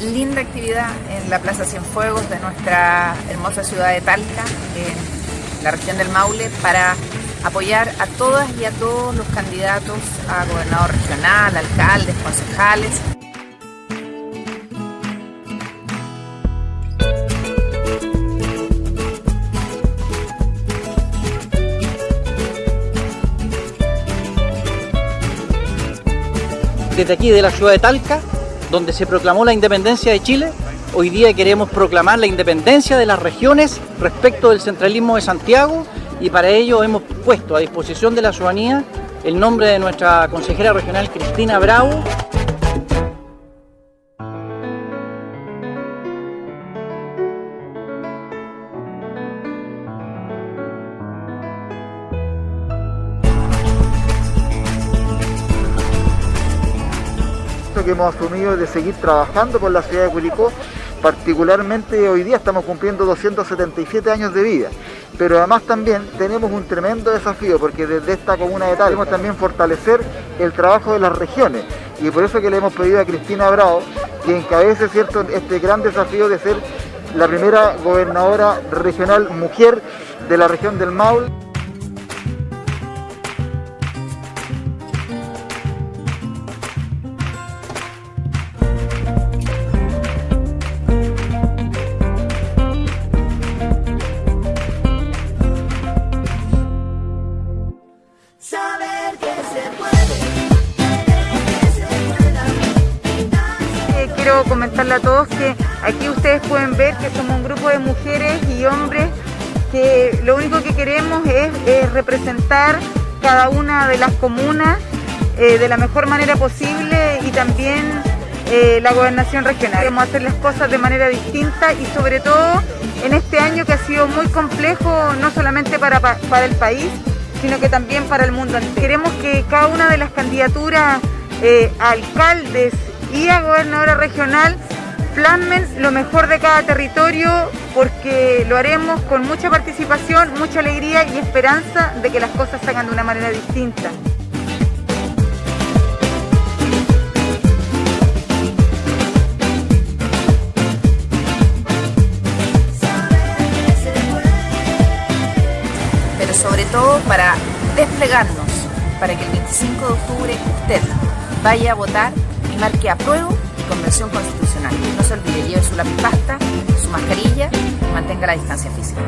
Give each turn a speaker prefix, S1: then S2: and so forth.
S1: linda actividad en la Plaza Cienfuegos de nuestra hermosa ciudad de Talca, en la región del Maule, para apoyar a todas y a todos los candidatos a gobernador regional, alcaldes, concejales.
S2: Desde aquí de la ciudad de Talca, donde se proclamó la independencia de Chile, hoy día queremos proclamar la independencia de las regiones respecto del centralismo de Santiago y para ello hemos puesto a disposición de la ciudadanía el nombre de nuestra consejera regional Cristina Bravo.
S3: Que hemos asumido de seguir trabajando por la ciudad de Curicó, particularmente hoy día estamos cumpliendo 277 años de vida, pero además también tenemos un tremendo desafío porque desde esta comuna de Tal queremos también fortalecer el trabajo de las regiones. Y por eso que le hemos pedido a Cristina Bravo que encabece cierto este gran desafío de ser la primera gobernadora regional mujer de la región del Maule.
S4: Quiero comentarle a todos que aquí ustedes pueden ver que somos un grupo de mujeres y hombres que lo único que queremos es, representar cada una de las comunas eh, de la mejor manera posible y también eh, la gobernación regional. Queremos hacer las cosas de manera distinta y sobre todo en este año que ha sido muy complejo no solamente para, para el país, sino que también para el mundo. Queremos que cada una de las candidaturas eh, alcaldes y a gobernadora regional plasmen lo mejor de cada territorio porque lo haremos con mucha participación, mucha alegría y esperanza de que las cosas se hagan de una manera distinta.
S1: Pero sobre todo para desplegarnos, para que el 25 de octubre usted vaya a votar marque apruebo y convención constitucional. No se olvide, lleve su lápiz pasta, su mascarilla y mantenga la distancia física.